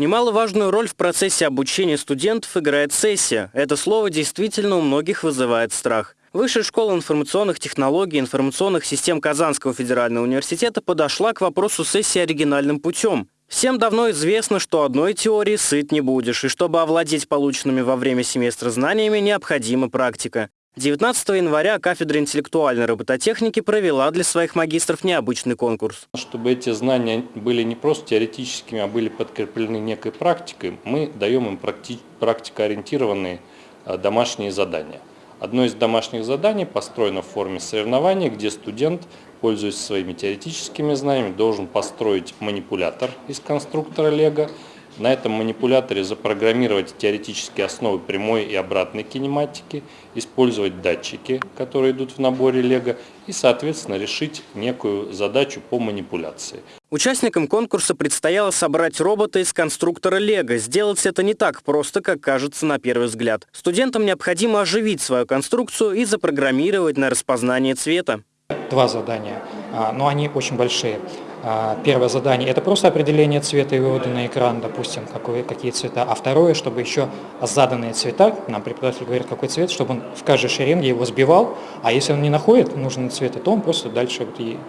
Немаловажную роль в процессе обучения студентов играет сессия. Это слово действительно у многих вызывает страх. Высшая школа информационных технологий и информационных систем Казанского федерального университета подошла к вопросу сессии оригинальным путем. Всем давно известно, что одной теории сыт не будешь, и чтобы овладеть полученными во время семестра знаниями, необходима практика. 19 января кафедра интеллектуальной робототехники провела для своих магистров необычный конкурс. Чтобы эти знания были не просто теоретическими, а были подкреплены некой практикой, мы даем им практи практикоориентированные э, домашние задания. Одно из домашних заданий построено в форме соревнования, где студент, пользуясь своими теоретическими знаниями, должен построить манипулятор из конструктора Лего, на этом манипуляторе запрограммировать теоретические основы прямой и обратной кинематики, использовать датчики, которые идут в наборе Лего, и, соответственно, решить некую задачу по манипуляции. Участникам конкурса предстояло собрать робота из конструктора Лего. Сделать это не так просто, как кажется на первый взгляд. Студентам необходимо оживить свою конструкцию и запрограммировать на распознание цвета. Два задания, а, но они очень большие. А, первое задание – это просто определение цвета и вывода на экран, допустим, какой, какие цвета. А второе, чтобы еще заданные цвета, нам преподаватель говорит, какой цвет, чтобы он в каждой шеренге его сбивал, а если он не находит нужный цвет, то он просто дальше вот едет.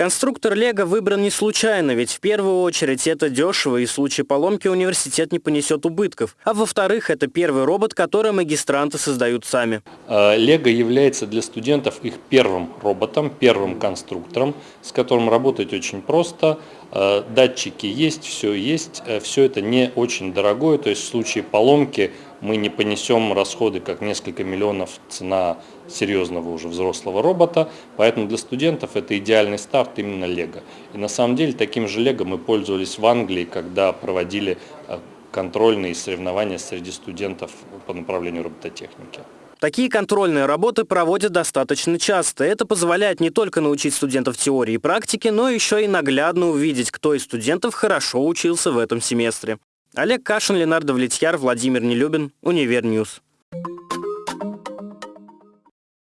Конструктор Лего выбран не случайно, ведь в первую очередь это дешево и в случае поломки университет не понесет убытков. А во-вторых, это первый робот, который магистранты создают сами. А, Лего является для студентов их первым роботом, первым конструктором, с которым работать очень просто. А, датчики есть, все есть, э, все это не очень дорогое, то есть в случае поломки мы не понесем расходы, как несколько миллионов цена серьезного уже взрослого робота, поэтому для студентов это идеальный старт именно Лего. И на самом деле таким же Лего мы пользовались в Англии, когда проводили э, контрольные соревнования среди студентов по направлению робототехники. Такие контрольные работы проводят достаточно часто. Это позволяет не только научить студентов теории и практике, но еще и наглядно увидеть, кто из студентов хорошо учился в этом семестре. Олег Кашин, Ленар Давлетьяр, Владимир Нелюбин, Универ News.